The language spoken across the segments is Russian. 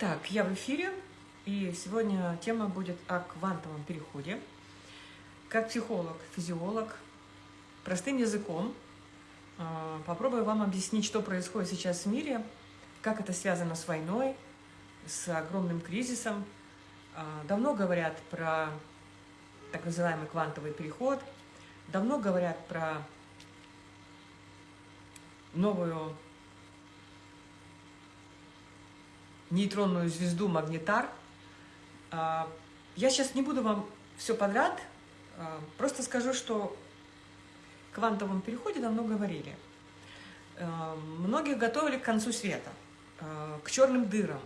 Так, я в эфире, и сегодня тема будет о квантовом переходе. Как психолог, физиолог, простым языком а, попробую вам объяснить, что происходит сейчас в мире, как это связано с войной, с огромным кризисом. А, давно говорят про так называемый квантовый переход, давно говорят про новую нейтронную звезду Магнитар. А, я сейчас не буду вам все подряд, а, просто скажу, что о квантовом переходе давно говорили. А, многих готовили к концу света, к черным дырам.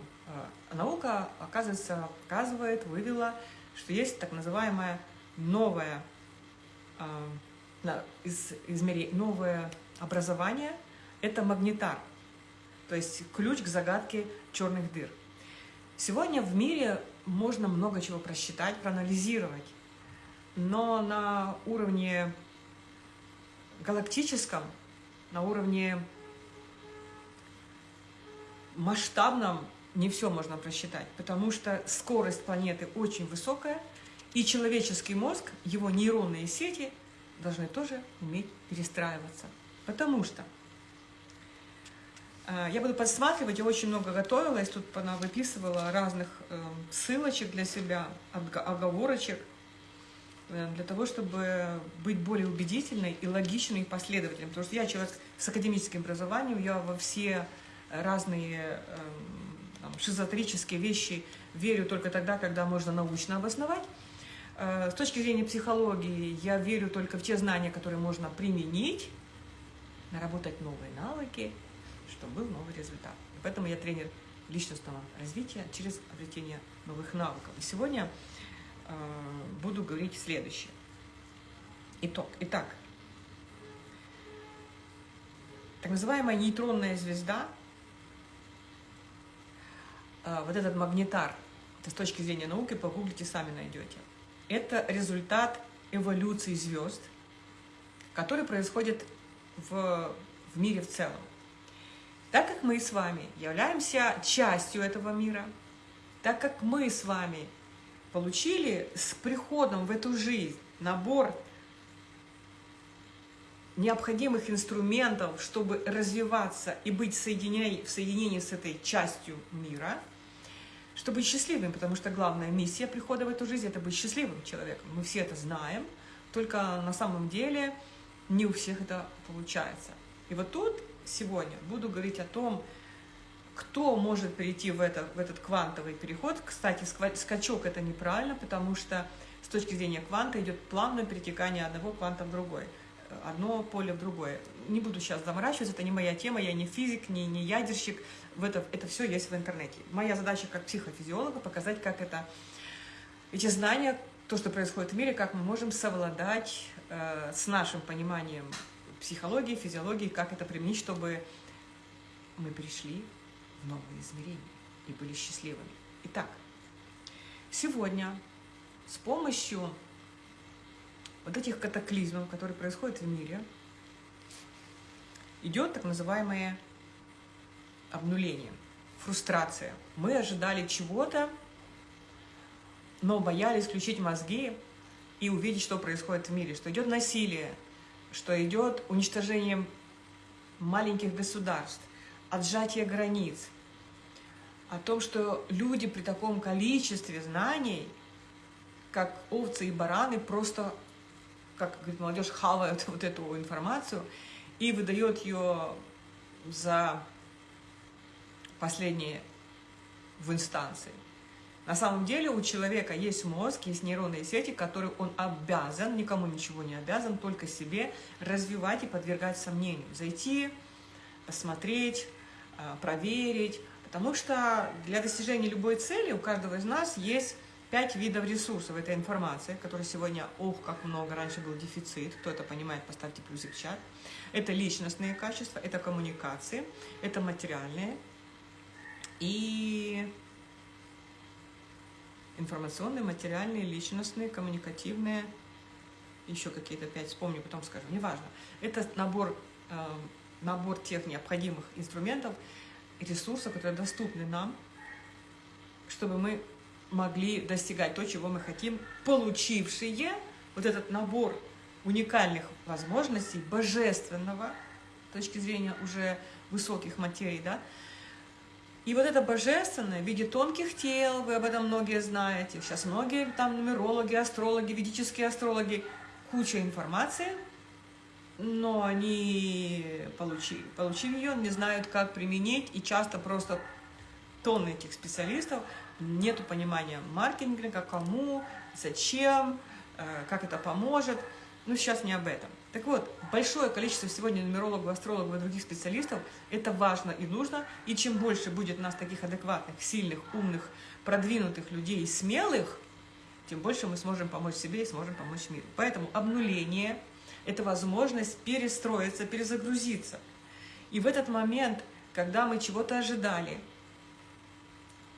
Наука, оказывается, показывает, вывела, что есть так называемое новое, измерение, новое образование, это магнитар – то есть ключ к загадке черных дыр. Сегодня в мире можно много чего просчитать, проанализировать, но на уровне галактическом, на уровне масштабном не все можно просчитать, потому что скорость планеты очень высокая, и человеческий мозг, его нейронные сети должны тоже уметь перестраиваться. Потому что я буду подсматривать, я очень много готовилась, тут она выписывала разных эм, ссылочек для себя, оговорочек, э, для того, чтобы быть более убедительной и логичной и последовательной. Потому что я человек с академическим образованием, я во все разные эм, там, шизотерические вещи верю только тогда, когда можно научно обосновать. Э, с точки зрения психологии я верю только в те знания, которые можно применить, наработать новые навыки – чтобы был новый результат. И поэтому я тренер личностного развития через обретение новых навыков. И сегодня э, буду говорить следующее. Итог. Итак, так называемая нейтронная звезда, э, вот этот магнитар, это с точки зрения науки, погуглите, сами найдете. Это результат эволюции звезд, который происходит в, в мире в целом. Так как мы с вами являемся частью этого мира, так как мы с вами получили с приходом в эту жизнь набор необходимых инструментов, чтобы развиваться и быть в в соединении с этой частью мира, чтобы быть счастливым, потому что главная миссия прихода в эту жизнь – это быть счастливым человеком. Мы все это знаем, только на самом деле не у всех это получается. И вот тут сегодня буду говорить о том, кто может перейти в, это, в этот квантовый переход. Кстати, скачок это неправильно, потому что с точки зрения кванта идет плавное перетекание одного кванта в другой, одно поле в другое. Не буду сейчас заморачиваться, это не моя тема, я не физик, не, не ядерщик, в это, это все есть в интернете. Моя задача как психофизиолога показать, как это, эти знания, то, что происходит в мире, как мы можем совладать э, с нашим пониманием психологии, физиологии, как это применить, чтобы мы пришли в новые измерения и были счастливыми. Итак, сегодня с помощью вот этих катаклизмов, которые происходят в мире, идет так называемое обнуление, фрустрация. Мы ожидали чего-то, но боялись включить мозги и увидеть, что происходит в мире, что идет насилие, что идет уничтожение маленьких государств, отжатие границ, о том, что люди при таком количестве знаний, как овцы и бараны, просто, как говорит молодежь, хавают вот эту информацию и выдает ее за последние в инстанции. На самом деле у человека есть мозг, есть нейронные сети, которые он обязан, никому ничего не обязан, только себе развивать и подвергать сомнению. Зайти, посмотреть, э, проверить. Потому что для достижения любой цели у каждого из нас есть пять видов ресурсов этой информации, которые сегодня, ох, как много, раньше был дефицит, кто это понимает, поставьте плюсик в чат. Это личностные качества, это коммуникации, это материальные и информационные, материальные, личностные, коммуникативные, еще какие-то пять, вспомню, потом скажу, неважно. Это набор, э, набор тех необходимых инструментов, ресурсов, которые доступны нам чтобы мы могли достигать то, чего мы хотим, получившие вот этот набор уникальных возможностей, божественного, с точки зрения уже высоких материй, да, и вот это божественное в виде тонких тел, вы об этом многие знаете, сейчас многие там нумерологи, астрологи, ведические астрологи, куча информации, но они, получив, получив ее, не знают, как применить, и часто просто тонны этих специалистов, нету понимания маркетинга, кому, зачем, э, как это поможет. Ну, сейчас не об этом. Так вот, большое количество сегодня нумерологов, астрологов и других специалистов, это важно и нужно, и чем больше будет нас таких адекватных, сильных, умных, продвинутых людей, смелых, тем больше мы сможем помочь себе и сможем помочь миру. Поэтому обнуление – это возможность перестроиться, перезагрузиться. И в этот момент, когда мы чего-то ожидали,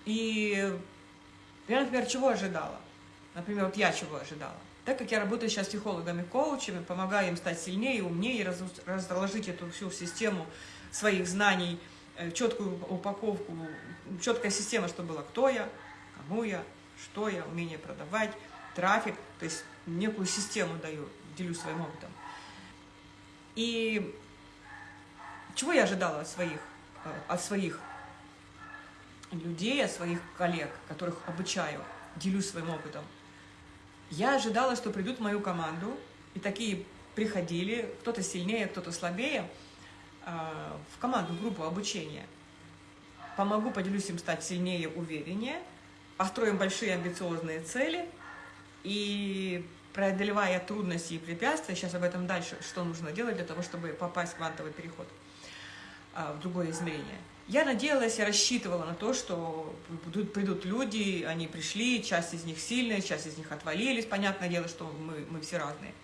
и я, например, чего ожидала? Например, вот я чего ожидала? Так как я работаю сейчас с психологами, коучами, помогаю им стать сильнее, умнее, разложить эту всю систему своих знаний, э, четкую упаковку, четкая система, что было, кто я, кому я, что я, умение продавать, трафик, то есть некую систему даю, делюсь своим опытом. И чего я ожидала от своих, э, от своих людей, от своих коллег, которых обучаю, делюсь своим опытом? Я ожидала, что придут в мою команду, и такие приходили, кто-то сильнее, кто-то слабее, а, в команду, в группу обучения. Помогу, поделюсь им стать сильнее, увереннее, построим большие амбициозные цели, и преодолевая трудности и препятствия, сейчас об этом дальше, что нужно делать для того, чтобы попасть в квантовый переход, а, в другое измерение – я надеялась, я рассчитывала на то, что придут, придут люди, они пришли, часть из них сильная, часть из них отвалились, понятное дело, что мы, мы все разные.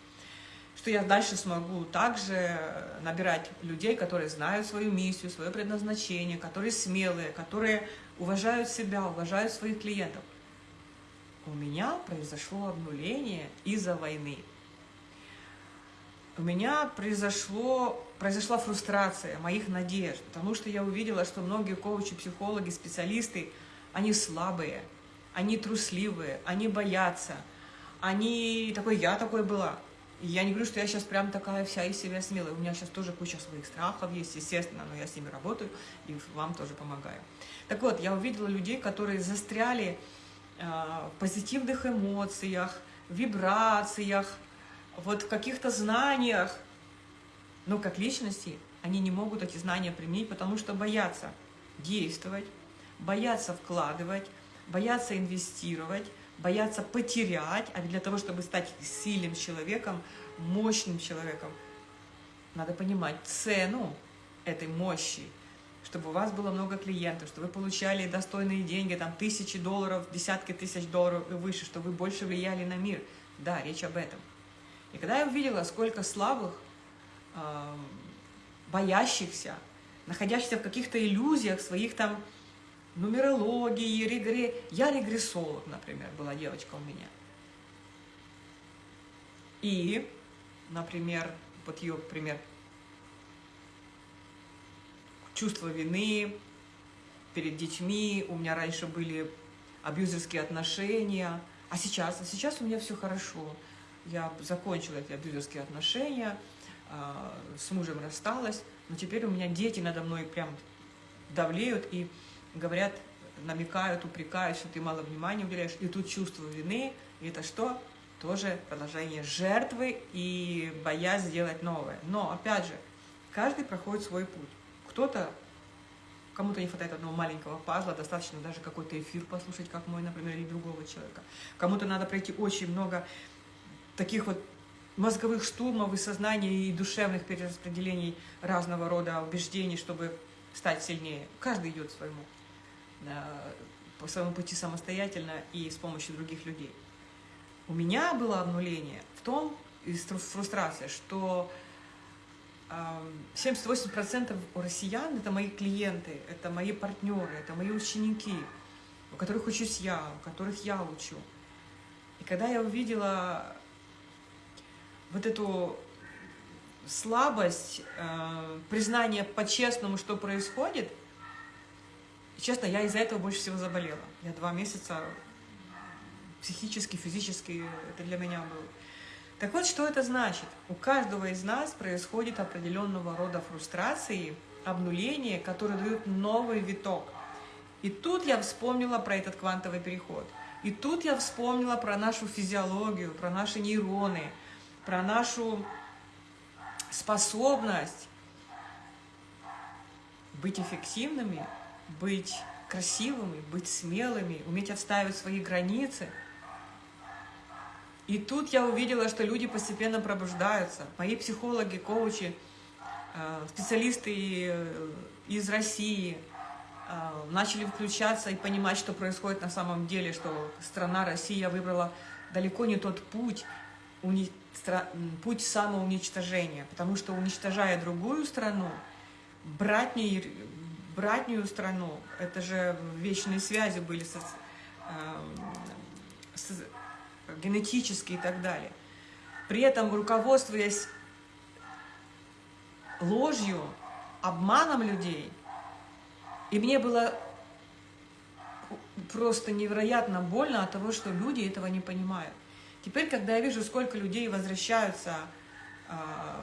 Что я дальше смогу также набирать людей, которые знают свою миссию, свое предназначение, которые смелые, которые уважают себя, уважают своих клиентов. У меня произошло обнуление из-за войны у меня произошло, произошла фрустрация моих надежд, потому что я увидела, что многие коучи, психологи, специалисты, они слабые, они трусливые, они боятся, они такой, я такой была. Я не говорю, что я сейчас прям такая вся из себя смелая. У меня сейчас тоже куча своих страхов есть, естественно, но я с ними работаю и вам тоже помогаю. Так вот, я увидела людей, которые застряли э, в позитивных эмоциях, вибрациях, вот в каких-то знаниях, но как личности они не могут эти знания применить, потому что боятся действовать, боятся вкладывать, боятся инвестировать, боятся потерять, а для того, чтобы стать сильным человеком, мощным человеком, надо понимать цену этой мощи, чтобы у вас было много клиентов, чтобы вы получали достойные деньги, там тысячи долларов, десятки тысяч долларов и выше, чтобы вы больше влияли на мир. Да, речь об этом. И когда я увидела, сколько слабых, боящихся, находящихся в каких-то иллюзиях своих там нумерологии, регре... Я регрессолог, например, была девочка у меня. И, например, вот ее пример, чувство вины перед детьми, у меня раньше были абьюзерские отношения, а сейчас, а сейчас у меня все хорошо я закончила эти абьюзерские отношения, с мужем рассталась, но теперь у меня дети надо мной прям давлеют и говорят, намекают, упрекают, что ты мало внимания уделяешь, и тут чувство вины, и это что? Тоже продолжение жертвы и боязнь сделать новое. Но, опять же, каждый проходит свой путь. Кто-то, кому-то не хватает одного маленького пазла, достаточно даже какой-то эфир послушать, как мой, например, или другого человека. Кому-то надо пройти очень много таких вот мозговых штурмов и сознания, и душевных перераспределений разного рода убеждений, чтобы стать сильнее. Каждый идет своему, по своему пути самостоятельно и с помощью других людей. У меня было обнуление в том, и фрустрация, что 78% у россиян – это мои клиенты, это мои партнеры, это мои ученики, у которых учусь я, у которых я учу. И когда я увидела вот эту слабость, э, признание по-честному, что происходит, честно, я из-за этого больше всего заболела. Я два месяца психически, физически, это для меня было. Так вот, что это значит? У каждого из нас происходит определенного рода фрустрации, обнуление, которые дают новый виток. И тут я вспомнила про этот квантовый переход. И тут я вспомнила про нашу физиологию, про наши нейроны, про нашу способность быть эффективными, быть красивыми, быть смелыми, уметь отстаивать свои границы. И тут я увидела, что люди постепенно пробуждаются. Мои психологи, коучи, э, специалисты э, из России э, начали включаться и понимать, что происходит на самом деле, что страна Россия выбрала далеко не тот путь, путь самоуничтожения, потому что уничтожая другую страну, братней, братнюю страну, это же вечные связи были со, э, с, генетические и так далее. При этом, руководствуясь ложью, обманом людей, и мне было просто невероятно больно от того, что люди этого не понимают. Теперь, когда я вижу, сколько людей возвращаются э,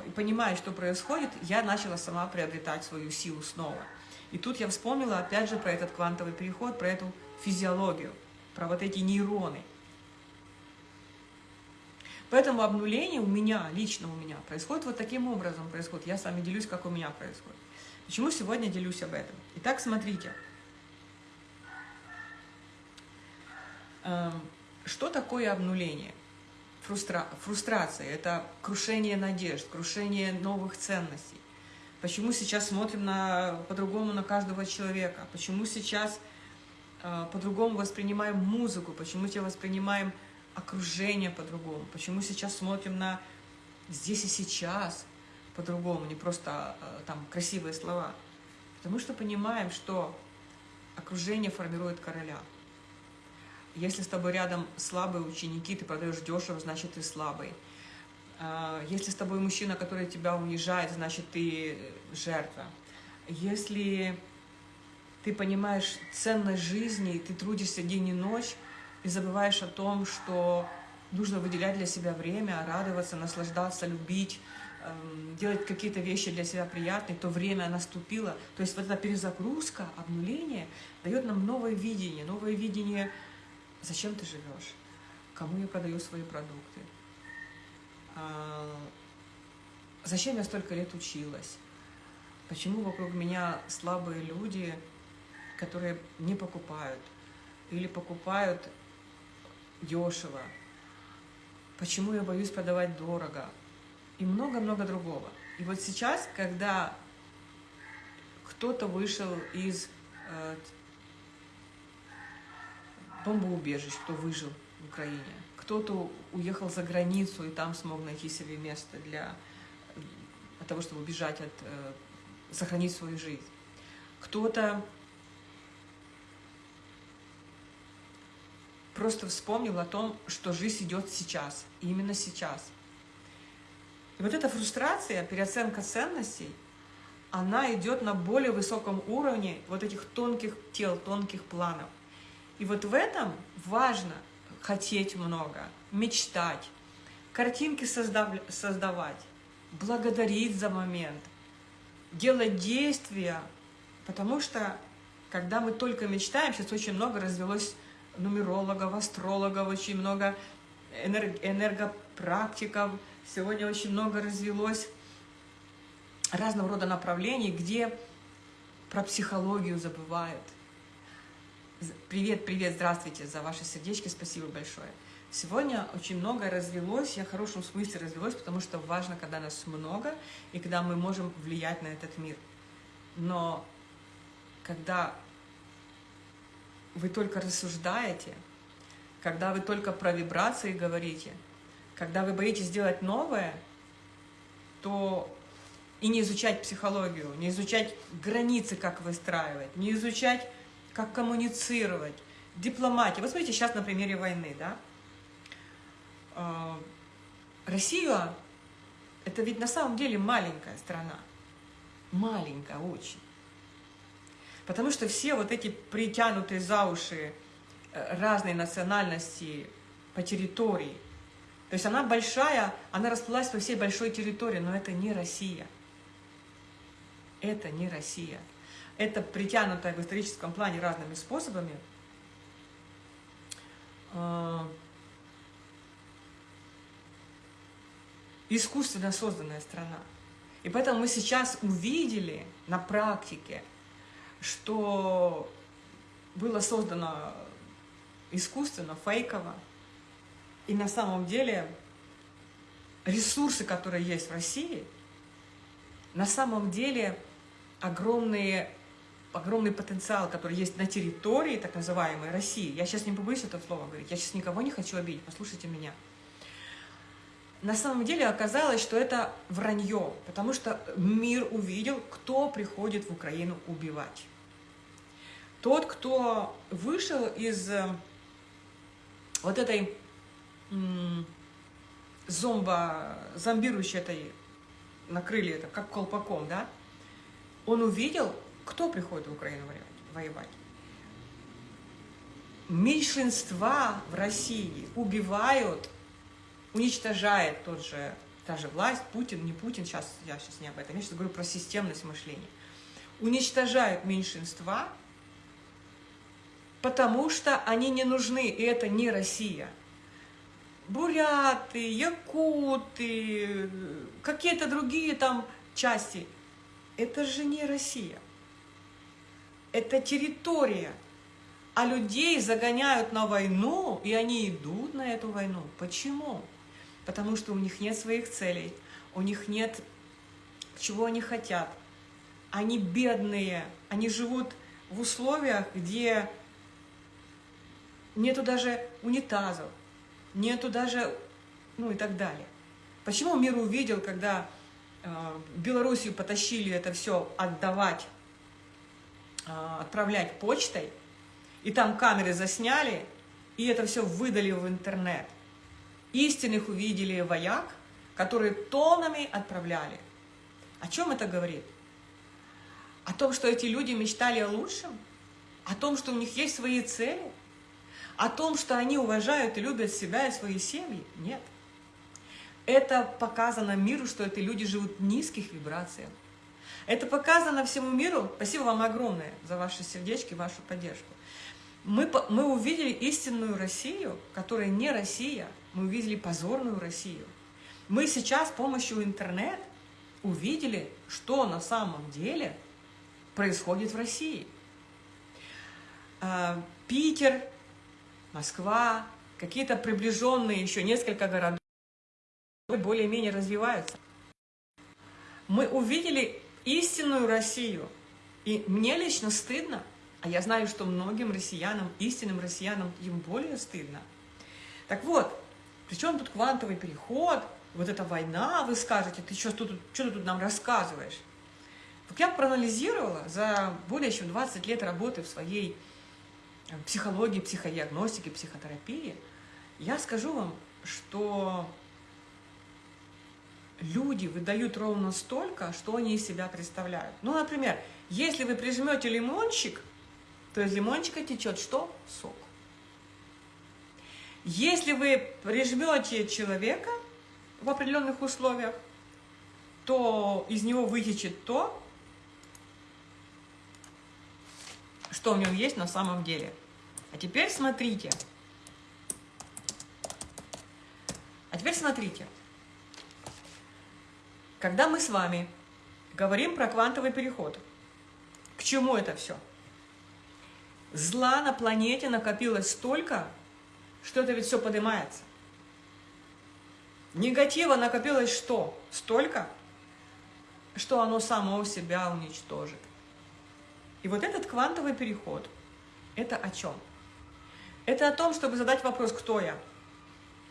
и понимают, что происходит, я начала сама приобретать свою силу снова. И тут я вспомнила опять же про этот квантовый переход, про эту физиологию, про вот эти нейроны. Поэтому обнуление у меня, лично у меня, происходит вот таким образом. Происходит. Я с вами делюсь, как у меня происходит. Почему сегодня делюсь об этом? Итак, смотрите. Эм, что такое обнуление? Фрустра... Фрустрация – это крушение надежд, крушение новых ценностей. Почему сейчас смотрим на, по-другому на каждого человека? Почему сейчас э, по-другому воспринимаем музыку? Почему сейчас воспринимаем окружение по-другому? Почему сейчас смотрим на здесь и сейчас по-другому, не просто э, там красивые слова? Потому что понимаем, что окружение формирует короля. Если с тобой рядом слабые ученики, ты продаешь дешево, значит ты слабый. А, если с тобой мужчина, который тебя унижает, значит ты жертва. Если ты понимаешь ценность жизни, ты трудишься день и ночь, и забываешь о том, что нужно выделять для себя время, радоваться, наслаждаться, любить, эм, делать какие-то вещи для себя приятные, то время наступило. То есть вот эта перезагрузка, обнуление дает нам новое видение, новое видение, зачем ты живешь, кому я продаю свои продукты, а, зачем я столько лет училась? Почему вокруг меня слабые люди, которые не покупают? Или покупают дешево? Почему я боюсь продавать дорого? И много-много другого. И вот сейчас, когда кто-то вышел из э, бомбоубежищ, кто выжил в Украине, кто-то уехал за границу и там смог найти себе место для, для того, чтобы убежать от, э, сохранить свою жизнь. Кто-то просто вспомнил о том, что жизнь идет сейчас, именно сейчас. И вот эта фрустрация, переоценка ценностей, она идет на более высоком уровне вот этих тонких тел, тонких планов. И вот в этом важно – хотеть много, мечтать, картинки создав... создавать, благодарить за момент, делать действия, потому что когда мы только мечтаем, сейчас очень много развелось нумерологов, астрологов, очень много энерг... энергопрактиков, сегодня очень много развелось разного рода направлений, где про психологию забывают – Привет, привет, здравствуйте, за ваши сердечки, спасибо большое. Сегодня очень много развелось, я в хорошем смысле развелось, потому что важно, когда нас много, и когда мы можем влиять на этот мир. Но когда вы только рассуждаете, когда вы только про вибрации говорите, когда вы боитесь сделать новое, то и не изучать психологию, не изучать границы, как выстраивать, не изучать как коммуницировать, дипломатия. Вот смотрите, сейчас на примере войны, да. А, Россия – это ведь на самом деле маленькая страна. Маленькая очень. Потому что все вот эти притянутые за уши э, разные национальности по территории, то есть она большая, она расплылась по всей большой территории, но это не Россия. Это не Россия. Это притянутая в историческом плане разными способами э, искусственно созданная страна. И поэтому мы сейчас увидели на практике, что было создано искусственно, фейково, и на самом деле ресурсы, которые есть в России, на самом деле огромные, огромный потенциал, который есть на территории так называемой России. Я сейчас не побоюсь это слово говорить, я сейчас никого не хочу обидеть, послушайте меня – на самом деле оказалось, что это вранье, потому что мир увидел, кто приходит в Украину убивать. Тот, кто вышел из э, вот этой зомба, зомбирующей этой, накрыли это как колпаком, да, он увидел, кто приходит в Украину воевать. Меньшинства в России убивают уничтожает тот же, та же власть, Путин, не Путин, сейчас, я сейчас не об этом, я сейчас говорю про системность мышления, уничтожают меньшинства, потому что они не нужны, и это не Россия. Буряты, якуты, какие-то другие там части, это же не Россия. Это территория, а людей загоняют на войну, и они идут на эту войну. Почему? потому что у них нет своих целей, у них нет, чего они хотят. Они бедные, они живут в условиях, где нету даже унитазов, нету даже, ну и так далее. Почему мир увидел, когда э, Белоруссию потащили это все отдавать, отправлять почтой, и там камеры засняли, и это все выдали в интернет – Истинных увидели вояк, которые тонами отправляли. О чем это говорит? О том, что эти люди мечтали о лучшем? О том, что у них есть свои цели? О том, что они уважают и любят себя и свои семьи? Нет. Это показано миру, что эти люди живут в низких вибрациях. Это показано всему миру. Спасибо вам огромное за ваши сердечки, вашу поддержку. Мы, мы увидели истинную Россию, которая не Россия, мы увидели позорную Россию. Мы сейчас с помощью интернет увидели, что на самом деле происходит в России. А, Питер, Москва, какие-то приближенные еще несколько городов более-менее развиваются. Мы увидели истинную Россию. И мне лично стыдно, а я знаю, что многим россиянам, истинным россиянам, им более стыдно. Так вот, причем тут квантовый переход, вот эта война, вы скажете, ты что, тут, что ты тут нам рассказываешь? Так я проанализировала за более чем 20 лет работы в своей э, психологии, психодиагностике, психотерапии. Я скажу вам, что люди выдают ровно столько, что они из себя представляют. Ну, например, если вы прижмете лимончик, то из лимончика течет что? Сок. Если вы прижмете человека в определенных условиях, то из него вытечет то, что в нем есть на самом деле. А теперь смотрите. А теперь смотрите. Когда мы с вами говорим про квантовый переход, к чему это все? Зла на планете накопилось столько, что это ведь все поднимается. Негатива накопилось что? Столько, что оно само себя уничтожит. И вот этот квантовый переход, это о чем? Это о том, чтобы задать вопрос, кто я?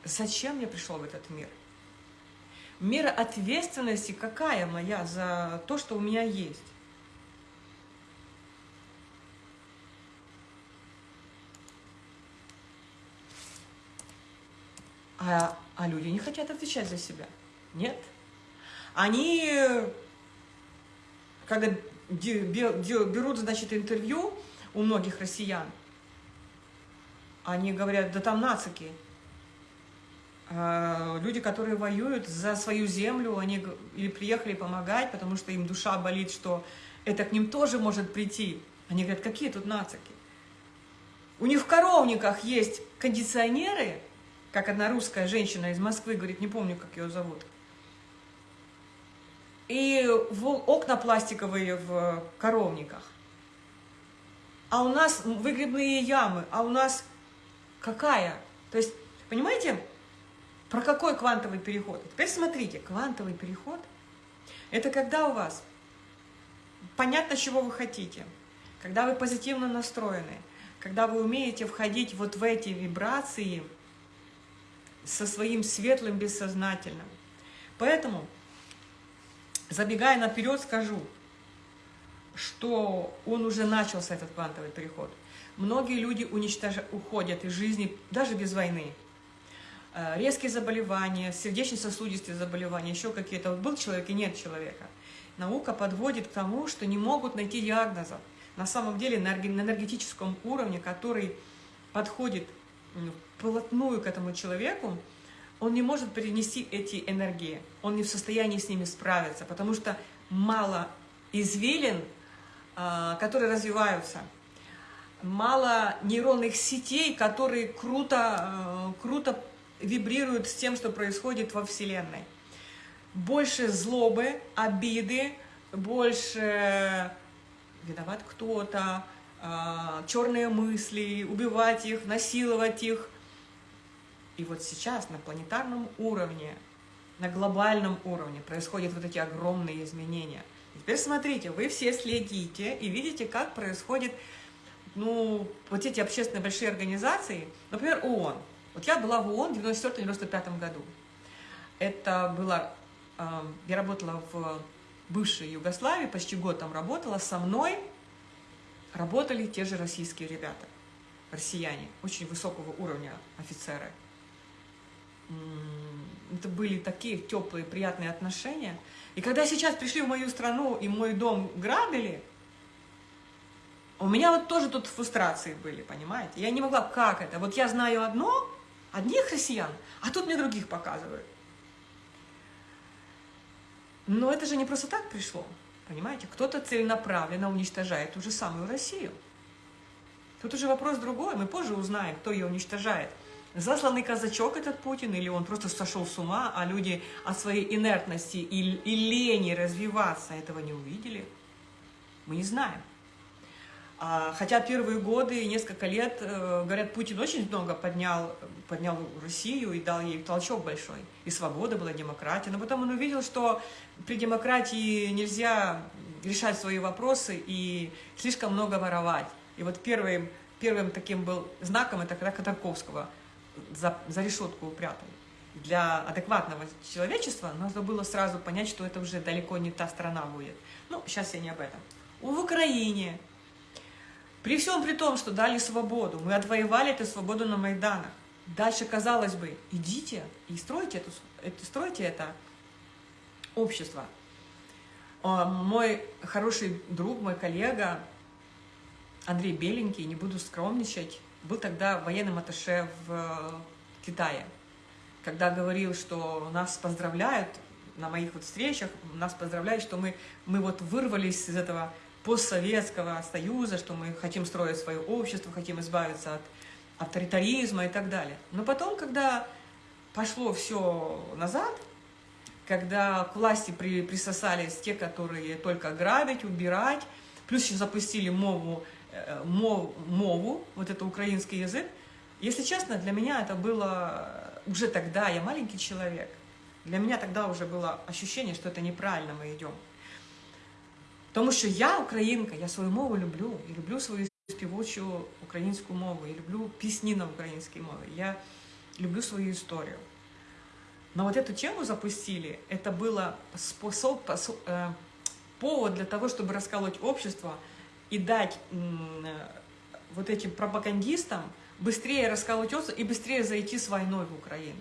Зачем я пришел в этот мир? Мера ответственности какая моя за то, что у меня есть? А, а люди не хотят отвечать за себя. Нет. Они, когда берут, значит, интервью у многих россиян, они говорят, да там нацики. А, люди, которые воюют за свою землю, они или приехали помогать, потому что им душа болит, что это к ним тоже может прийти. Они говорят, какие тут нацики? У них в коровниках есть кондиционеры, как одна русская женщина из Москвы говорит, не помню, как ее зовут. И окна пластиковые в коровниках. А у нас выгребные ямы, а у нас какая? То есть, понимаете, про какой квантовый переход? Теперь смотрите, квантовый переход – это когда у вас понятно, чего вы хотите, когда вы позитивно настроены, когда вы умеете входить вот в эти вибрации со своим светлым бессознательным. Поэтому, забегая наперед, скажу, что он уже начался, этот квантовый переход. Многие люди уничтож... уходят из жизни даже без войны. Э, резкие заболевания, сердечно-сосудистые заболевания, еще какие-то. Вот был человек и нет человека. Наука подводит к тому, что не могут найти диагнозов на самом деле на энергетическом уровне, который подходит вплотную к этому человеку, он не может перенести эти энергии, он не в состоянии с ними справиться, потому что мало извилин, а, которые развиваются, мало нейронных сетей, которые круто, а, круто вибрируют с тем, что происходит во Вселенной. Больше злобы, обиды, больше виноват кто-то, а, черные мысли, убивать их, насиловать их. И вот сейчас на планетарном уровне, на глобальном уровне происходят вот эти огромные изменения. И теперь смотрите, вы все следите и видите, как происходит, ну, вот эти общественные большие организации, например, ООН. Вот я была в ООН в 1994-1995 году. Это было, а, я работала в бывшей Югославии, почти год там работала, со мной работали те же российские ребята, россияне, очень высокого уровня офицеры. Это были такие теплые, приятные отношения. И когда сейчас пришли в мою страну и мой дом грабили, у меня вот тоже тут фрустрации были, понимаете? Я не могла, как это? Вот я знаю одно, одних россиян, а тут мне других показывают. Но это же не просто так пришло, понимаете? Кто-то целенаправленно уничтожает ту же самую Россию. Тут уже вопрос другой, мы позже узнаем, кто ее уничтожает. Засланный казачок этот Путин, или он просто сошел с ума, а люди от своей инертности и, и лени развиваться этого не увидели? Мы не знаем. А, хотя первые годы, несколько лет, э, говорят, Путин очень много поднял, поднял Россию и дал ей толчок большой. И свобода была, демократия. Но потом он увидел, что при демократии нельзя решать свои вопросы и слишком много воровать. И вот первым, первым таким был знаком, это когда Ходорковского за, за решетку упрятали. Для адекватного человечества нужно было сразу понять, что это уже далеко не та страна будет. Ну, сейчас я не об этом. В Украине при всем при том, что дали свободу, мы отвоевали эту свободу на Майданах. Дальше, казалось бы, идите и стройте, эту, это, стройте это общество. А, мой хороший друг, мой коллега Андрей Беленький, не буду скромничать, был тогда военным атташе в Китае. Когда говорил, что нас поздравляют на моих вот встречах, нас поздравляют, что мы, мы вот вырвались из этого постсоветского союза, что мы хотим строить свое общество, хотим избавиться от авторитаризма и так далее. Но потом, когда пошло все назад, когда к власти при, присосались те, которые только грабить, убирать, плюс еще запустили мову, э, мов, мову, вот это украинский язык, если честно, для меня это было уже тогда, я маленький человек, для меня тогда уже было ощущение, что это неправильно мы идем. Тому що я українка, я свою мову люблю, і люблю свою співочу українську мову, я люблю пісні на українській мові, я люблю свою историю. Но вот эту тему запустили, это было способ, э, повод для того, чтобы расколоть общество и дать э, вот этим пропагандистам быстрее расколоть общество и быстрее зайти с войной в Украину.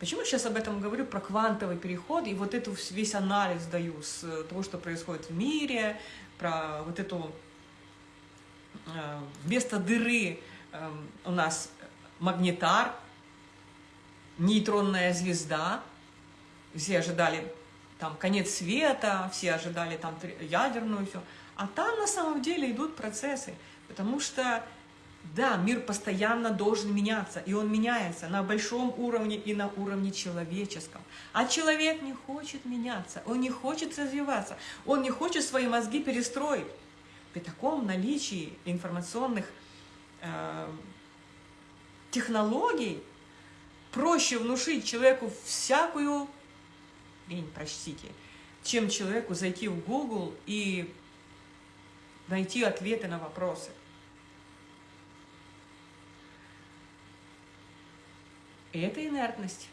Почему сейчас об этом говорю, про квантовый переход, и вот эту весь анализ даю с того, что происходит в мире, про вот эту э, вместо дыры э, у нас магнитар, нейтронная звезда, все ожидали там конец света, все ожидали там ядерную все, а там на самом деле идут процессы, потому что да, мир постоянно должен меняться, и он меняется на большом уровне и на уровне человеческом. А человек не хочет меняться, он не хочет развиваться, он не хочет свои мозги перестроить. При таком наличии информационных э, технологий проще внушить человеку всякую лень, простите, чем человеку зайти в Google и найти ответы на вопросы. Это инертность.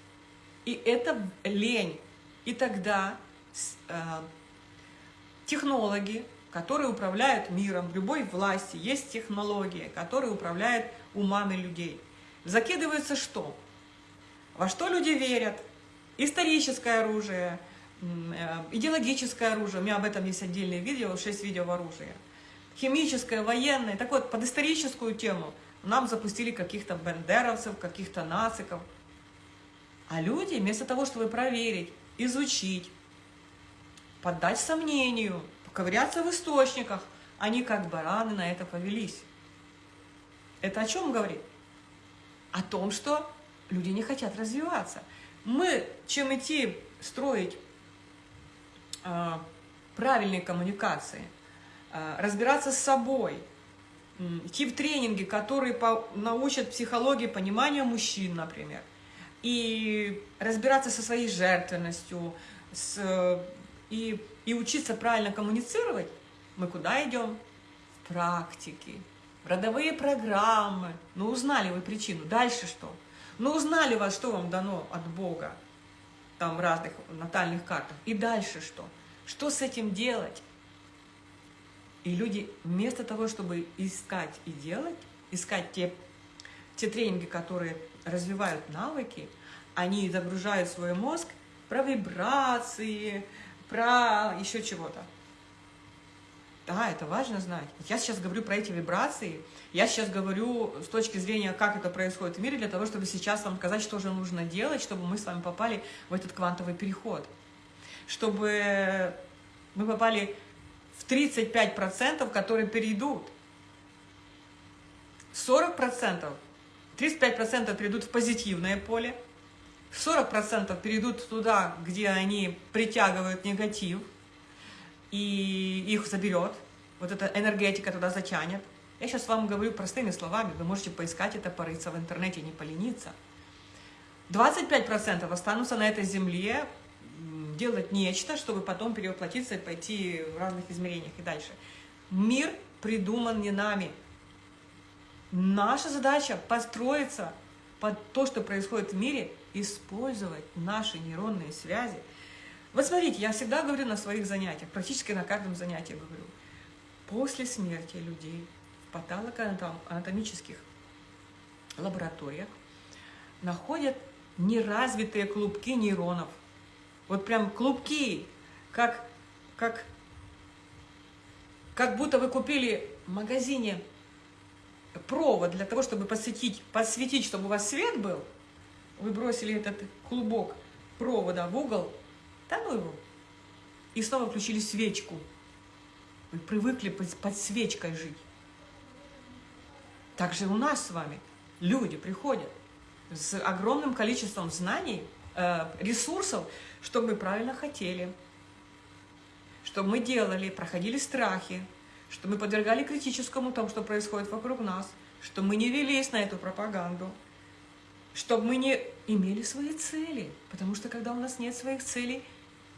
И это лень. И тогда э, технологи, которые управляют миром, в любой власти есть технологии, которые управляют умами людей. Закидывается что? Во что люди верят? Историческое оружие, э, идеологическое оружие, у меня об этом есть отдельное видео, 6 видео в оружии. Химическое, военное, так вот, под историческую тему – нам запустили каких-то бендеровцев, каких-то нациков. А люди, вместо того, чтобы проверить, изучить, поддать сомнению, поковыряться в источниках, они как бараны на это повелись. Это о чем говорит? О том, что люди не хотят развиваться. Мы, чем идти строить э, правильные коммуникации, э, разбираться с собой – идти в тренинги, которые по, научат психологии понимания мужчин, например, и разбираться со своей жертвенностью, с, и, и учиться правильно коммуницировать, мы куда идем? В практике, родовые программы. Ну, узнали вы причину. Дальше что? Ну, узнали вас, что вам дано от Бога, там в разных натальных картах. И дальше что? Что с этим делать? И люди вместо того, чтобы искать и делать, искать те, те тренинги, которые развивают навыки, они загружают свой мозг про вибрации, про еще чего-то. Да, это важно знать. Я сейчас говорю про эти вибрации, я сейчас говорю с точки зрения, как это происходит в мире, для того, чтобы сейчас вам сказать, что же нужно делать, чтобы мы с вами попали в этот квантовый переход. Чтобы мы попали в 35%, которые перейдут. 40%, 35% перейдут в позитивное поле, 40% перейдут туда, где они притягивают негатив, и их заберет, вот эта энергетика туда затянет. Я сейчас вам говорю простыми словами, вы можете поискать это, порыться в интернете, не полениться. 25% останутся на этой земле, делать нечто, чтобы потом перевоплотиться и пойти в разных измерениях и дальше. Мир придуман не нами. Наша задача построиться под то, что происходит в мире, использовать наши нейронные связи. Вот смотрите, я всегда говорю на своих занятиях, практически на каждом занятии говорю, после смерти людей в патологоанатомических лабораториях находят неразвитые клубки нейронов – вот прям клубки, как, как, как будто вы купили в магазине провод для того, чтобы посветить, подсветить, чтобы у вас свет был. Вы бросили этот клубок провода в угол, да ну его, и снова включили свечку. Вы привыкли под свечкой жить. Так же у нас с вами люди приходят с огромным количеством знаний, э, ресурсов, чтобы мы правильно хотели, чтобы мы делали, проходили страхи, чтобы мы подвергали критическому тому, что происходит вокруг нас, чтобы мы не велись на эту пропаганду, чтобы мы не имели свои цели, потому что когда у нас нет своих целей,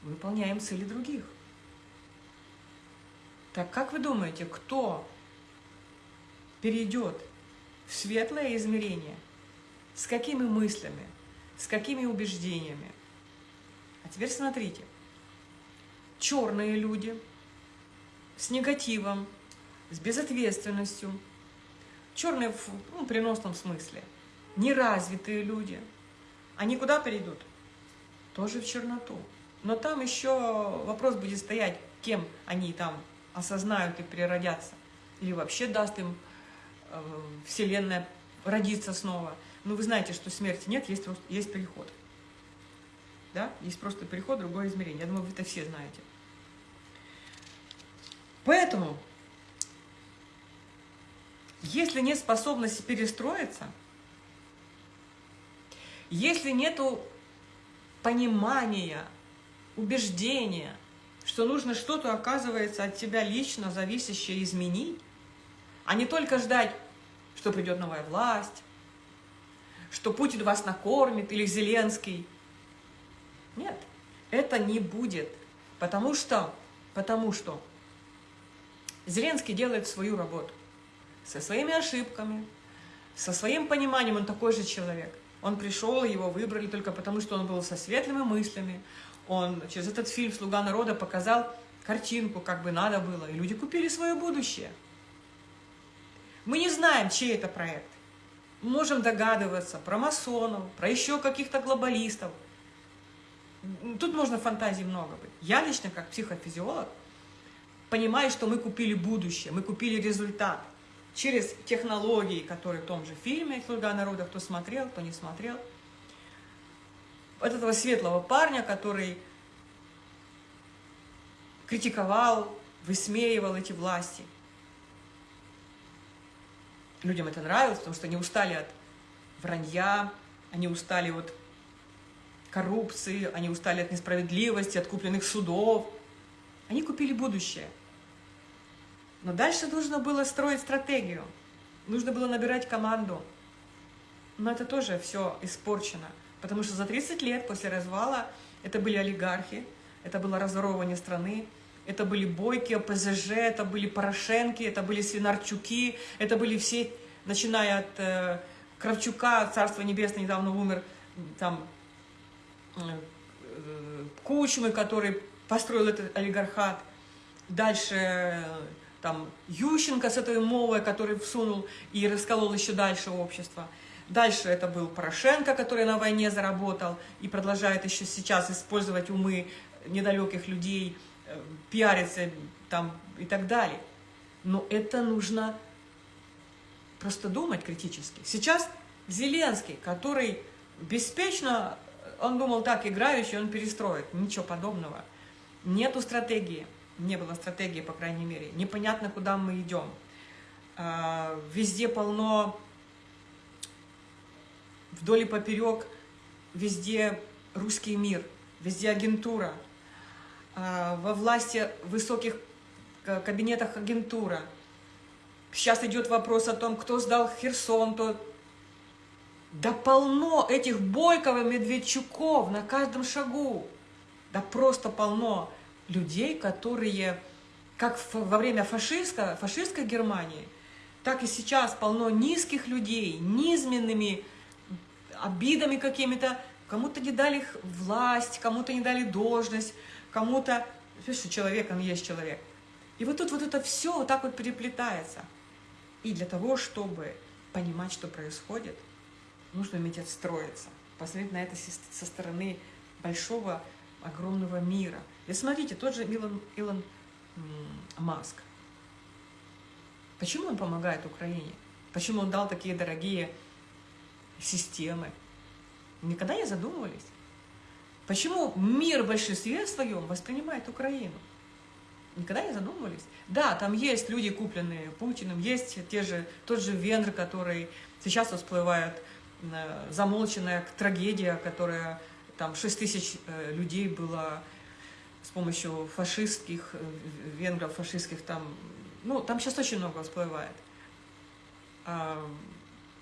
выполняем цели других. Так как вы думаете, кто перейдет в светлое измерение? С какими мыслями? С какими убеждениями? А теперь смотрите. Черные люди с негативом, с безответственностью, черные в ну, переносном смысле, неразвитые люди, Они куда перейдут? Тоже в черноту. Но там еще вопрос будет стоять, кем они там осознают и переродятся. Или вообще даст им э, Вселенная родиться снова. Ну, вы знаете, что смерти нет, есть, есть переход. Да? Есть просто переход другое измерение. Я думаю, вы это все знаете. Поэтому, если нет способности перестроиться, если нету понимания, убеждения, что нужно что-то, оказывается, от тебя лично зависящее изменить, а не только ждать, что придет новая власть, что Путин вас накормит или Зеленский. Нет, это не будет, потому что, потому что Зеленский делает свою работу со своими ошибками, со своим пониманием, он такой же человек. Он пришел, его выбрали только потому, что он был со светлыми мыслями. Он через этот фильм «Слуга народа» показал картинку, как бы надо было. И люди купили свое будущее. Мы не знаем, чей это проект. можем догадываться про масонов, про еще каких-то глобалистов. Тут можно фантазии много быть. Я лично, как психофизиолог, понимая, что мы купили будущее, мы купили результат через технологии, которые в том же фильме «Слуга народа», кто смотрел, кто не смотрел. Вот этого светлого парня, который критиковал, высмеивал эти власти. Людям это нравилось, потому что они устали от вранья, они устали от коррупции, они устали от несправедливости, от купленных судов. Они купили будущее. Но дальше нужно было строить стратегию, нужно было набирать команду. Но это тоже все испорчено, потому что за 30 лет после развала это были олигархи, это было разворовывание страны, это были Бойки, ПЗЖ, это были Порошенки, это были Свинарчуки, это были все, начиная от э, Кравчука, Царство Небесное, недавно умер, там, Кучмы, который построил этот олигархат, дальше э, там Ющенко с этой мовой, который всунул и расколол еще дальше общество. Дальше это был Порошенко, который на войне заработал и продолжает еще сейчас использовать умы недалеких людей, э, пиариться там и так далее. Но это нужно просто думать критически. Сейчас Зеленский, который беспечно, он думал так, играющий, он перестроит. Ничего подобного. Нету стратегии не было стратегии, по крайней мере. Непонятно, куда мы идем. А, везде полно, вдоль и поперек, везде русский мир, везде агентура. А, во власти высоких кабинетах агентура. Сейчас идет вопрос о том, кто сдал Херсон, то да полно этих Бойков и Медведчуков на каждом шагу. Да просто полно людей, которые, как во время фашистской, фашистской Германии, так и сейчас полно низких людей, низменными обидами какими-то, кому-то не дали власть, кому-то не дали должность, кому-то... Что человек, он есть человек. И вот тут вот это все вот так вот переплетается. И для того, чтобы понимать, что происходит, нужно уметь отстроиться, посмотреть на это со стороны большого, огромного мира – и смотрите, тот же Илон, Илон Маск. Почему он помогает Украине? Почему он дал такие дорогие системы? Никогда не задумывались. Почему мир в большинстве своем воспринимает Украину? Никогда не задумывались. Да, там есть люди, купленные Путиным, есть те же, тот же Венгр, который сейчас всплывает, замолченная трагедия, которая там 6 тысяч э, людей было с помощью фашистских, э, венгров, фашистских там, ну, там сейчас очень много всплывает. А,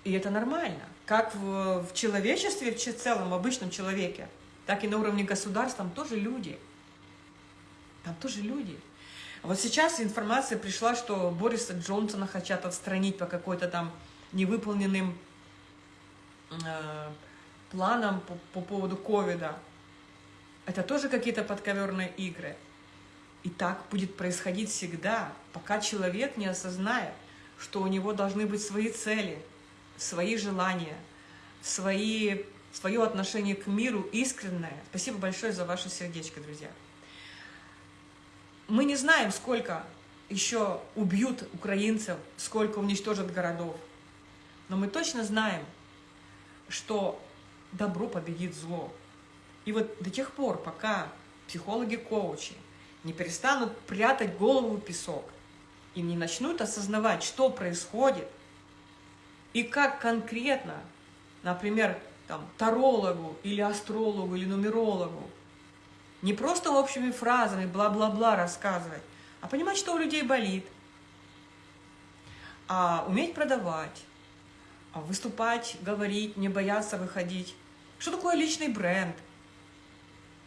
и это нормально. Как в, в человечестве, в целом, в обычном человеке, так и на уровне государств, там тоже люди. Там тоже люди. Вот сейчас информация пришла, что Бориса Джонсона хотят отстранить по какой-то там невыполненным э, планам по, по поводу ковида. Это тоже какие-то подковерные игры. И так будет происходить всегда, пока человек не осознает, что у него должны быть свои цели, свои желания, свои свое отношение к миру искреннее. Спасибо большое за ваше сердечко, друзья. Мы не знаем, сколько еще убьют украинцев, сколько уничтожат городов. Но мы точно знаем, что добро победит зло. И вот до тех пор, пока психологи-коучи не перестанут прятать голову в песок и не начнут осознавать, что происходит, и как конкретно, например, там, тарологу или астрологу или нумерологу, не просто общими фразами бла-бла-бла рассказывать, а понимать, что у людей болит, а уметь продавать, выступать, говорить, не бояться выходить. Что такое личный бренд?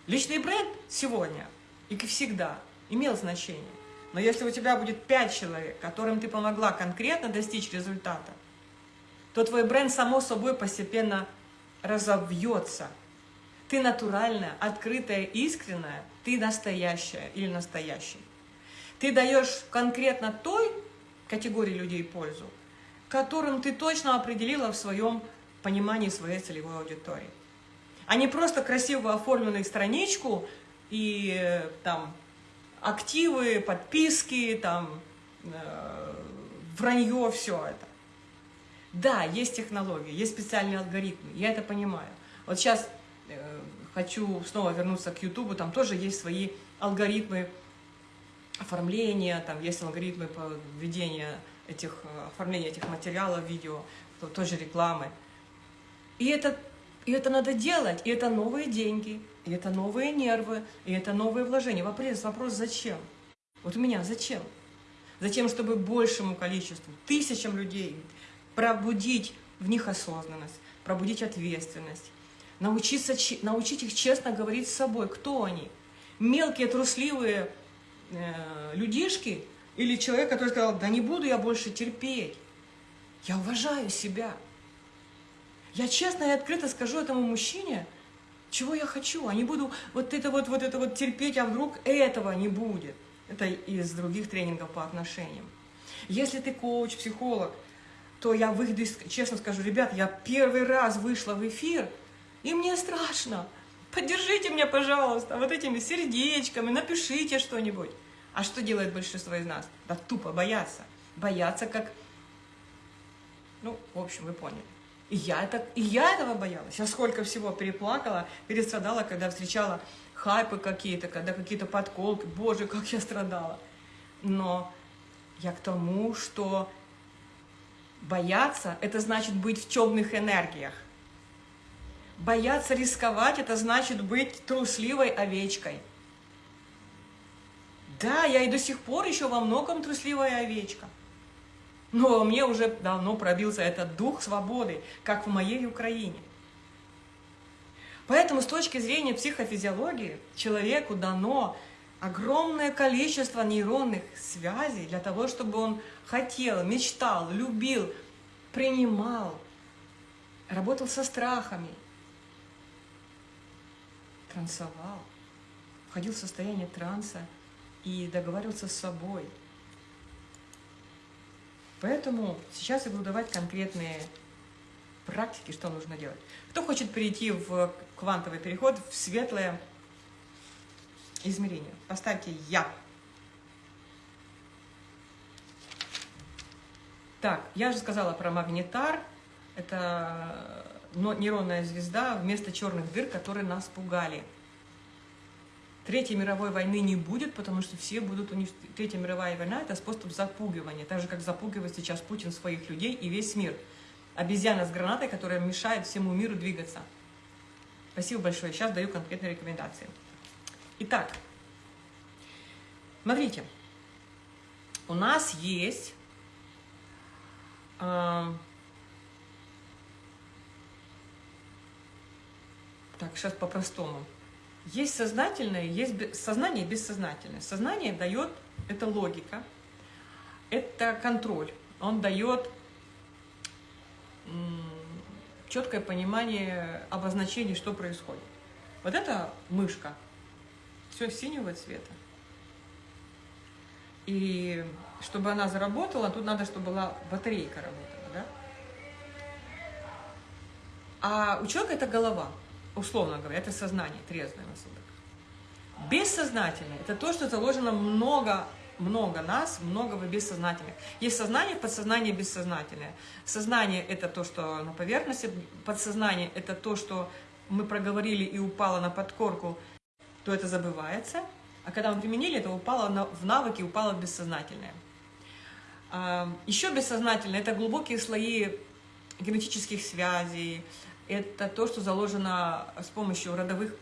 Личный бренд сегодня и всегда имел значение. Но если у тебя будет пять человек, которым ты помогла конкретно достичь результата, то твой бренд само собой постепенно разовьется. Ты натуральная, открытая, искренняя, ты настоящая или настоящий. Ты даешь конкретно той категории людей пользу, которым ты точно определила в своем понимании своей целевой аудитории. А не просто красиво оформленную страничку и там активы, подписки, там э, вранье, все это. Да, есть технологии, есть специальные алгоритмы, я это понимаю. Вот сейчас э, хочу снова вернуться к YouTube, там тоже есть свои алгоритмы оформления, там есть алгоритмы по введению этих, э, оформления этих материалов, видео, тоже рекламы. И это, и это надо делать, и это новые деньги, и это новые нервы, и это новые вложения. Вопрос, вопрос зачем? Вот у меня зачем? Затем, чтобы большему количеству, тысячам людей пробудить в них осознанность, пробудить ответственность, научиться, научить их честно говорить с собой, кто они. Мелкие, трусливые, э, людишки или человек, который сказал, да не буду я больше терпеть. Я уважаю себя. Я честно и открыто скажу этому мужчине, чего я хочу, а не буду вот это вот, вот это вот терпеть, а вдруг этого не будет. Это из других тренингов по отношениям. Если ты коуч, психолог, то я выйду, честно скажу, ребят, я первый раз вышла в эфир, и мне страшно. Поддержите меня, пожалуйста, вот этими сердечками, напишите что-нибудь. А что делает большинство из нас? Да тупо боятся. Боятся как... Ну, в общем, вы поняли. И я, это, и я этого боялась. Я сколько всего переплакала, перестрадала, когда встречала хайпы какие-то, когда какие-то подколки. Боже, как я страдала. Но я к тому, что бояться – это значит быть в темных энергиях. Бояться рисковать – это значит быть трусливой овечкой. Да, я и до сих пор еще во многом трусливая овечка. Но мне уже давно пробился этот дух свободы, как в моей Украине. Поэтому с точки зрения психофизиологии человеку дано огромное количество нейронных связей для того, чтобы он хотел, мечтал, любил, принимал, работал со страхами, трансовал, входил в состояние транса и договаривался с собой. Поэтому сейчас я буду давать конкретные практики, что нужно делать. Кто хочет перейти в квантовый переход, в светлое измерение, поставьте «Я». Так, я же сказала про магнитар. Это нейронная звезда вместо черных дыр, которые нас пугали. Третьей мировой войны не будет, потому что все будут уничтожены. Третья мировая война – это способ запугивания, так же, как запугивает сейчас Путин своих людей и весь мир. Обезьяна с гранатой, которая мешает всему миру двигаться. Спасибо большое. Сейчас даю конкретные рекомендации. Итак, смотрите, у нас есть э, так, сейчас по-простому. Есть сознательное, есть сознание и бессознательное. Сознание дает, это логика, это контроль. Он дает четкое понимание обозначений, что происходит. Вот это мышка, все синего цвета. И чтобы она заработала, тут надо, чтобы была батарейка работала, да? А у человека это голова, условно говоря, это сознание, трезвый рассудок. Бессознательное – это то, что заложено много, много нас, много в бессознательных. Есть сознание, подсознание, бессознательное. Сознание – это то, что на поверхности, подсознание – это то, что мы проговорили и упало на подкорку, то это забывается. А когда мы применили, это упало на, в навыки, упало в бессознательное. А, еще бессознательное – это глубокие слои генетических связей, это то, что заложено с помощью родовых